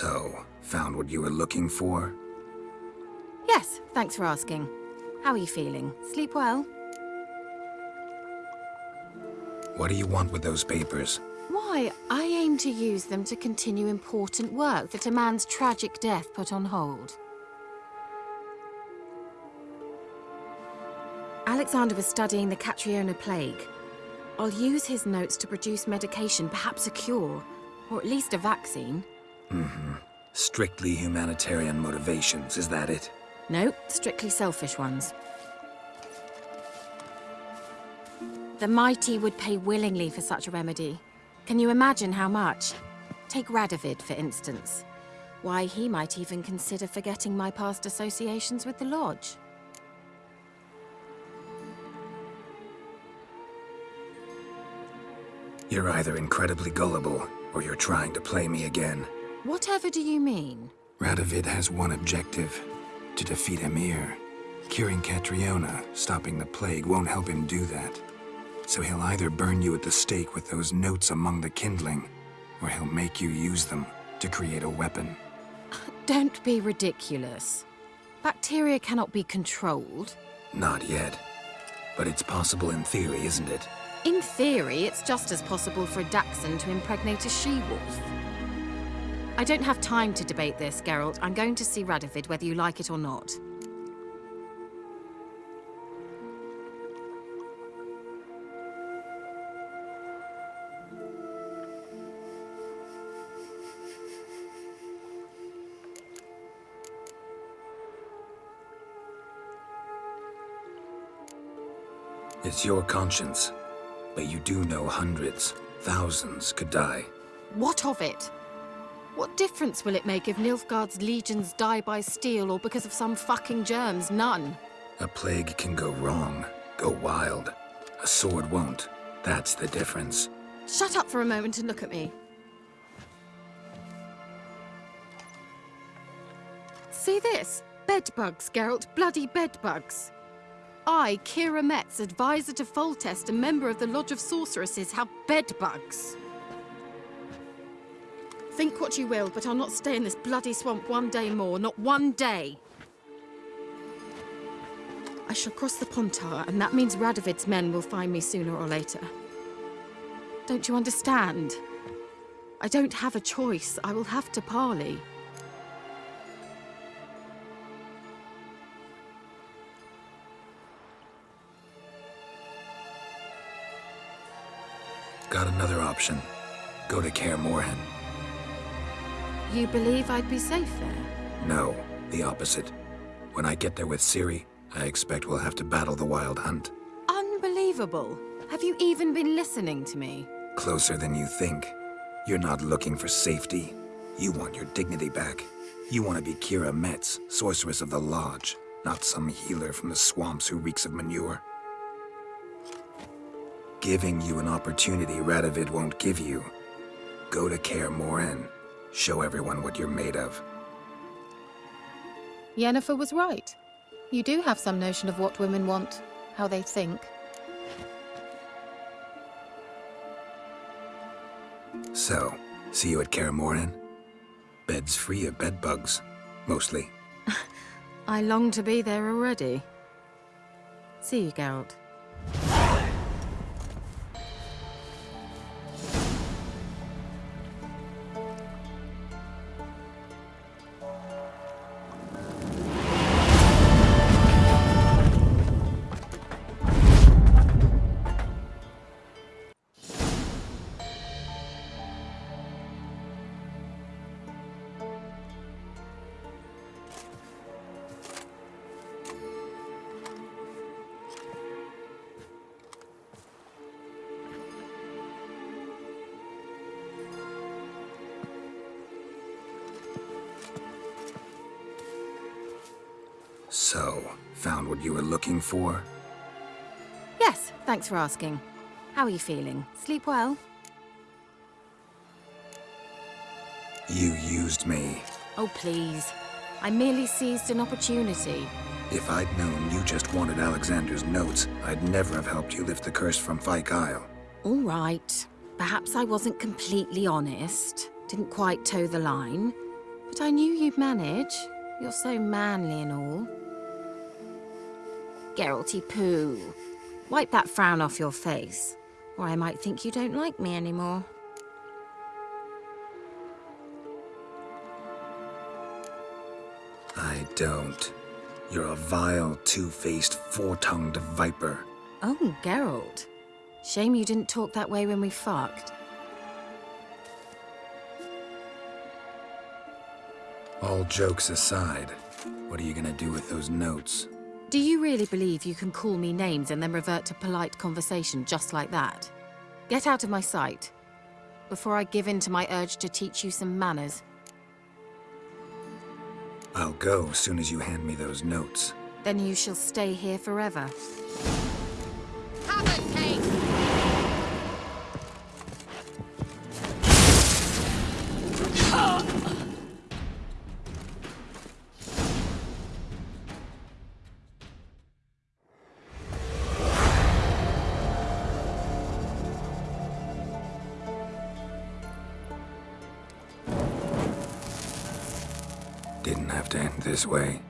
So, found what you were looking for? Yes, thanks for asking. How are you feeling? Sleep well? What do you want with those papers? Why, I aim to use them to continue important work that a man's tragic death put on hold. Alexander was studying the Catriona plague. I'll use his notes to produce medication, perhaps a cure, or at least a vaccine. Mm-hmm. Strictly humanitarian motivations, is that it? No, strictly selfish ones. The mighty would pay willingly for such a remedy. Can you imagine how much? Take Radovid, for instance. Why, he might even consider forgetting my past associations with the Lodge. You're either incredibly gullible, or you're trying to play me again. Whatever do you mean? Radovid has one objective. To defeat Emhyr. Curing Catriona, stopping the plague, won't help him do that. So he'll either burn you at the stake with those notes among the kindling, or he'll make you use them to create a weapon. Don't be ridiculous. Bacteria cannot be controlled. Not yet. But it's possible in theory, isn't it? In theory, it's just as possible for a Dachshund to impregnate a she-wolf. I don't have time to debate this, Geralt. I'm going to see Radovid whether you like it or not. It's your conscience. But you do know hundreds, thousands could die. What of it? What difference will it make if Nilfgaard's legions die by steel or because of some fucking germs? None. A plague can go wrong, go wild. A sword won't. That's the difference. Shut up for a moment and look at me. See this? Bedbugs, Geralt. Bloody bedbugs. I, Keira Metz, advisor to Foltest, a member of the Lodge of Sorceresses, have bedbugs. Think what you will, but I'll not stay in this bloody swamp one day more, not one day. I shall cross the Pontar, and that means Radovid's men will find me sooner or later. Don't you understand? I don't have a choice. I will have to parley. Got another option. Go to Kaer Morhen. You believe I'd be safe there? No, the opposite. When I get there with Ciri, I expect we'll have to battle the Wild Hunt. Unbelievable. Have you even been listening to me? Closer than you think. You're not looking for safety. You want your dignity back. You want to be Keira Metz, Sorceress of the Lodge, not some healer from the swamps who reeks of manure. Giving you an opportunity Radovid won't give you. Go to Kaer Morhen. Show everyone what you're made of. Yennefer was right. You do have some notion of what women want, how they think. So, see you at Kaer Morhen? Beds free of bedbugs, mostly. I long to be there already. See you, Geralt. So, found what you were looking for? Yes, thanks for asking. How are you feeling? Sleep well? You used me. Oh, please. I merely seized an opportunity. If I'd known you just wanted Alexander's notes, I'd never have helped you lift the curse from Fyke Isle. All right. Perhaps I wasn't completely honest. Didn't quite toe the line. But I knew you'd manage. You're so manly and all. Geralty poo. Wipe that frown off your face, or I might think you don't like me anymore. I don't. You're a vile, two-faced, four-tongued viper. Oh, Geralt. Shame you didn't talk that way when we fucked. All jokes aside, what are you gonna do with those notes? Do you really believe you can call me names and then revert to polite conversation just like that? Get out of my sight, before I give in to my urge to teach you some manners. I'll go as soon as you hand me those notes. Then you shall stay here forever. Didn't have to end this way.